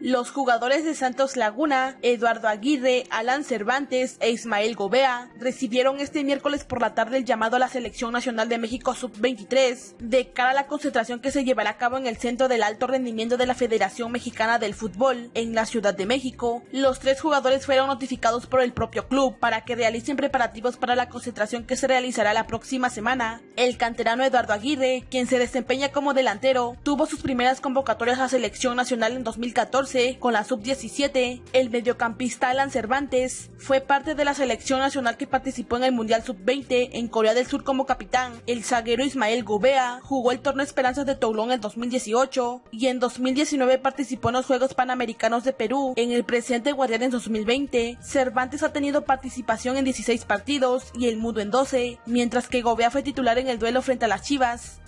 Los jugadores de Santos Laguna, Eduardo Aguirre, Alan Cervantes e Ismael Gobea recibieron este miércoles por la tarde el llamado a la Selección Nacional de México Sub-23 de cara a la concentración que se llevará a cabo en el Centro del Alto Rendimiento de la Federación Mexicana del Fútbol en la Ciudad de México. Los tres jugadores fueron notificados por el propio club para que realicen preparativos para la concentración que se realizará la próxima semana. El canterano Eduardo Aguirre, quien se desempeña como delantero, tuvo sus primeras convocatorias a Selección Nacional en 2014 con la sub-17. El mediocampista Alan Cervantes fue parte de la selección nacional que participó en el Mundial sub-20 en Corea del Sur como capitán. El zaguero Ismael Gobea jugó el torneo Esperanzas de Toulon en 2018 y en 2019 participó en los Juegos Panamericanos de Perú. En el presente Guardián en 2020, Cervantes ha tenido participación en 16 partidos y el Mudo en 12, mientras que Gobea fue titular en el duelo frente a las Chivas.